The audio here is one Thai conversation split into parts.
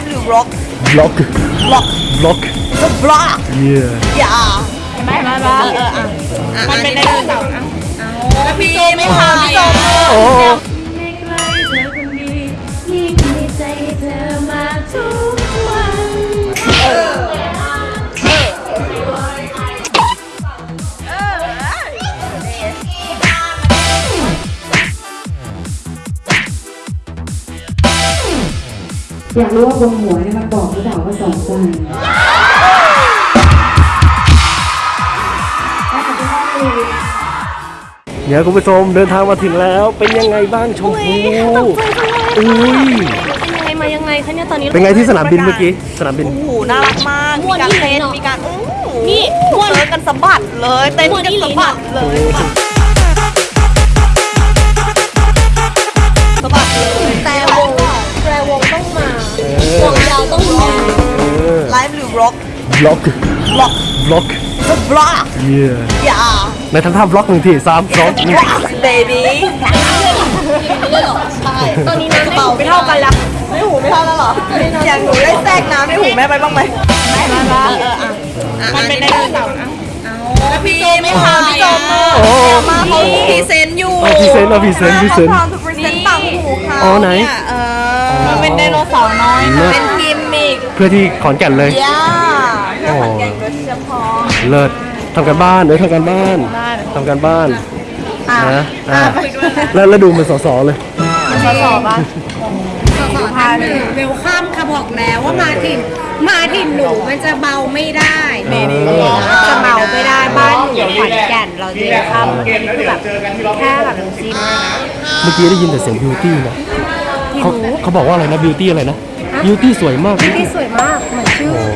ฟ์หรือ vlog vlog vlog vlog the vlog yeah อย่าไม่ไม่ไม่เอออะอะมันเป็นไดโนเสาร์แล้วพี่โจไม่พาพี่โจโอยากรู้ว่าบนหัวเนี่ยมันบอกหรือเปล่าว่าสองใจเดี๋ยวคุณผู้ชมเดินทางมาถึงแล้วเป็นยังไงบ้างชมพูอุ้ยยังไงมายังไงคะเนี่ยตอนนี้เป็นไงที่สนามบินเมื่อกี้สนามบินโอ้โหน่ารักมากมีการเต้นมีการโอ้โหนี่เจอกันสะบัดเลยเต้นกันสะบัดเลย ไลฟ์หรือ vlog vlog vlog vlog the vlog yeah อย่าในทำท่า vlog หนึ่งทีสามสองหนึ่ง baby ตอนนี้น้ำในเป่าไม่เท่ากันละไม่หูไม่เท่าแล้วเหรออย่างหนูได้แทรกน้ำในหูแม่ไปบ้างไหมไม่ไม่ไม่เอออะอะมันเป็นไดโนเสาร์แล้วพี่โจไม่พาพี่โจมาโอ้มาเขาพรีเซนต์อยู่เอาพรีเซนต์เอาพรีเซนต์พรีเซนต์เขาพร้อมจะพรีเซนต์ปังหูเขาอ๋อไหนเยเออมันเป็นไดโนเสาร์น้อยเลิศเป็นกิมมิก เพื่อที่ขอนแก่นเลยย่าโอ้เพื่อขอนแก่นโดยเฉพาะเลิศทำกันบ้านเอ้ยทำกันบ้านทำกันบ้านอะนะอะแล้วแล้วดูมันสอๆเลยสอบอะพาเลยเวลข้ามค่ะบอกแล้วว่ามาถิ่นมาถิ่นหนูมันจะเบาไม่ได้จะเบาไม่ได้บ้านหนูอยู่ขอนแก่นเราจะข้ามคือแบบแค่แบบน้ำจิ้มเมื่อกี้ได้ยินแต่เสียงบิวตี้นะเขาเขาบอกว่าอะไรนะบิวตี้อะไรนะ บิวตี้สวยมากที่สวยมากเหมือนชื่อโอ้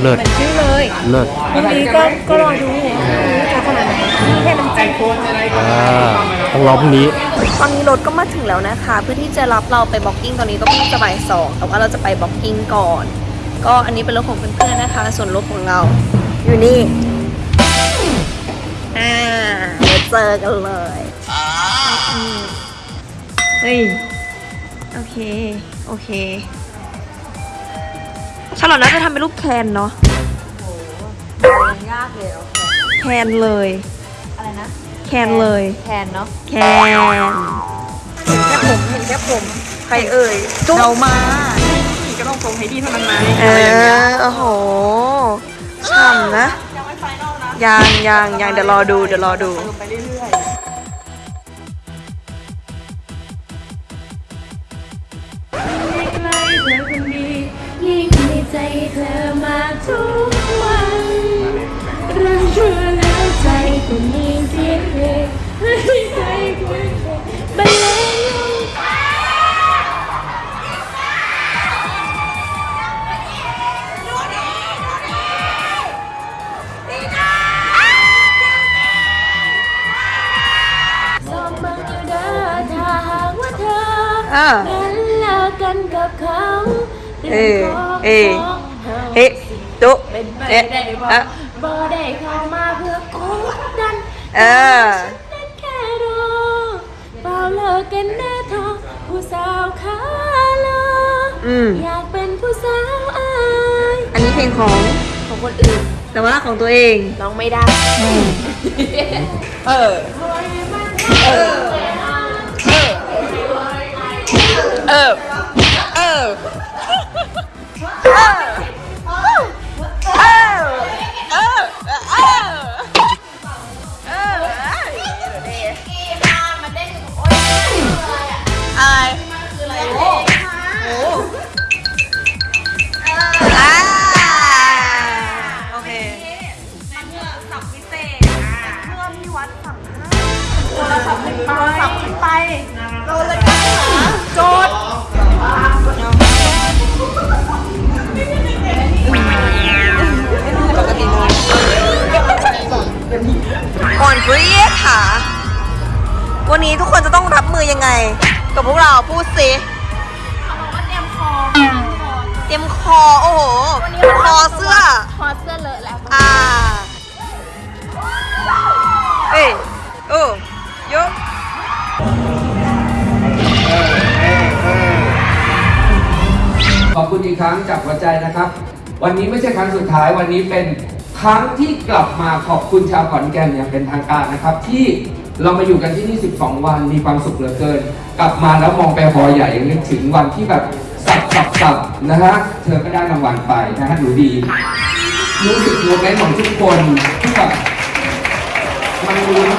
เลิศเหมือนชื่อเลยเลิศวันนี้ก็ก็รอดูจะขนาดไหนนี่แค่น้ำจิ้มอ่าต้องรอพรุ่งนี้ตอนนี้รถก็มาถึงแล้วนะคะ เพื่อที่จะรับเราไป blocking ตอนนี้ก็เพิ่งจะบ่ายสองแต่ว่าเราจะไป blocking ก่อน ก็อันนี้เป็นรถของเพื่อนๆนะคะ ส่วนรถของเรา อยู่นี่อ่าเดี๋ยวเจอกันเลยเฮ้ยโอเค โอเค ฉลอดน่าจะทำเป็นรูปแคนเนาะยากเลยแคนเลย อะไรนะ แคนเลยแทนเนาะแคนเห็นแค่ผมเห็นแค่ผมใครเอ่ยจุ๊บเรามาก็ต้องทรงให้ดีเท่านั้นไหมเออโอ้โหฉ่ำนะยังยังยังเดี๋ยวรอดูเดี๋ยวรอดูไม่ เอ้เฮ้จุเป็นไปเอ๊ะได้บ่เอ๊ะบ่ได้เข้ามาเพื่อกดดันเออนั้นแค่รอเปล่าเลิกกันแน่ทอผู้สาวขาลออืมอยากเป็นผู้สาวอายอันนี้เพลงของของคนอื่น แต่ว่าของตัวเองร้องไม่ได้ เออ เออ เออ เออ Yeah. กับพวกเราพูดสิเตรียมคอเตรียมคอโอ้โหคอเสื้อพอเสื้อเลอะแล้วอ่าเอ้ยโอ้ยกขอบคุณอีกครั้งจากหัวใจนะครับ วันนี้ไม่ใช่ครั้งสุดท้ายวันนี้เป็นครั้งที่กลับมาขอบคุณชาวขอนแก่นอย่างเป็นทางการนะครับ ที่ เรามาอยู่กันที่นี่ 12 วันมีความสุขเหลือเกิน กลับมาแล้วมองไปหอใหญ่นึกถึงวันที่แบบสับสับสับนะฮะเธอก็ได้รางวัลไปนะฮะหนูดี รู้สึกโมเมนต์ของทุกคนที่แบบมันลุ้น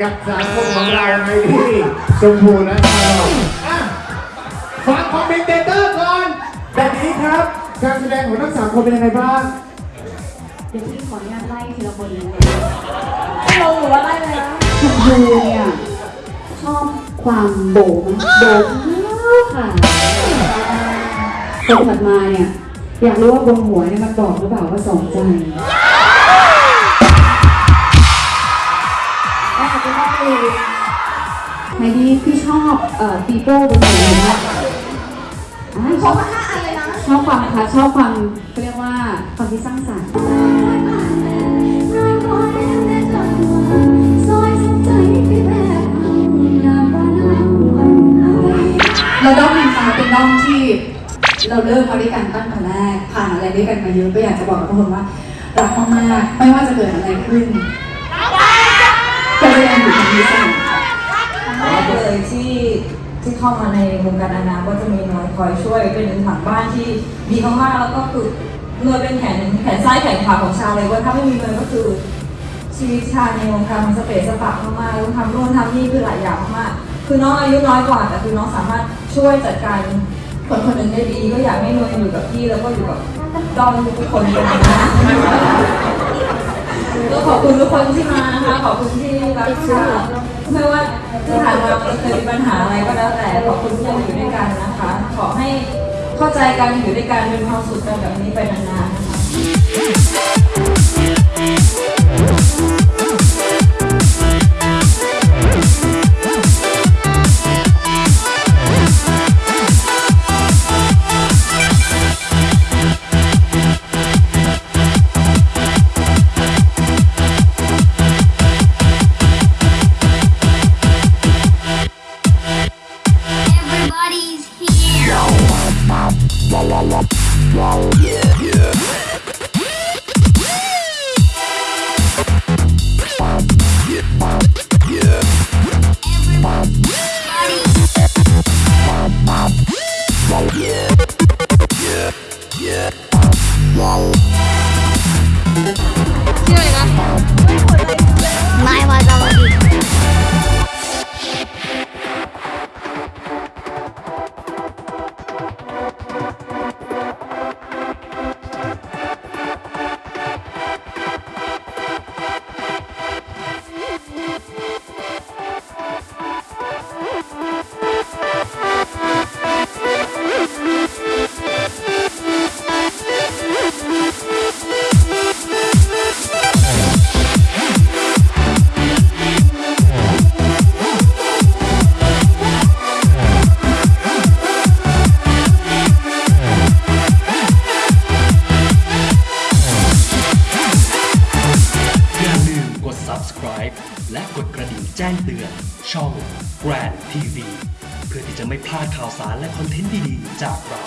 กับสามคนของเราในที่ชมพูและชาลออะฟังคอมเมนเตเตอร์ก่อนแบบนี้ครับ การแสดงของทั้งสามคนเป็นยังไงบ้างเดี๋ยวพี่ขออนุญาตไล่ทีละคนเลยไม่ลงหรือว่าไล่เลยนะชมพูเนี่ยชอบความโบกไหมโบกค่ะคนถัดมาเนี่ยอยากรู้ว่าบนหัวเนี่ยมันบอกหรือเปล่าว่าสองใจ ไหนดีพี่ชอบเอ่อปีโป้บนหัวเลยนะอ่าชอบห้าอันเลยนะชอบความค่ะชอบความเขาเรียกว่าความที่สร้างสรรค์เราด้อมอินฟ้าเป็นด้อมที่เราเริ่มมาด้วยกันตั้งแต่แรกผ่านอะไรด้วยกันมาเยอะก็อยากจะบอกกับทุกคนว่ารักมากๆไม่ว่าจะเกิดอะไรขึ้น ก็ยังอยู่ตรงนี้เสมอค่ะแรกเลยที่ที่เข้ามาในวงการนางงามก็จะมีน้อยคอยช่วยเป็นหนึ่งถังบ้านที่ดีมากๆแล้วก็คือเนยเป็นแขนแขนซ้ายแขนขวาของชาเลยว่าถ้าไม่มีเนยก็คือชีวิตชาในวงการมันสเปซสปะมากๆต้องทำโน่นทำนี่คือหลายอย่างมากๆคือน้องอายุน้อยกว่าแต่คือน้องสามารถช่วยจัดการคนคนหนึ่งได้ดีก็อยากให้เนยอยู่กับพี่แล้วก็อยู่กับดอมทุกคนเลยนะ ก็ขอบคุณทุกคนที่มานะคะ ขอบคุณที่รักชาไม่ว่าจะผ่านมาเคยมีปัญหาอะไรก็แล้วแต่ขอบคุณที่ยังอยู่ด้วยกันนะคะ ขอให้เข้าใจกันอยู่ด้วยกันเป็นความสุขกันแบบนี้ไปนานๆนะคะ Wow. ข่าวสารและคอนเทนต์ดีๆ จากเรา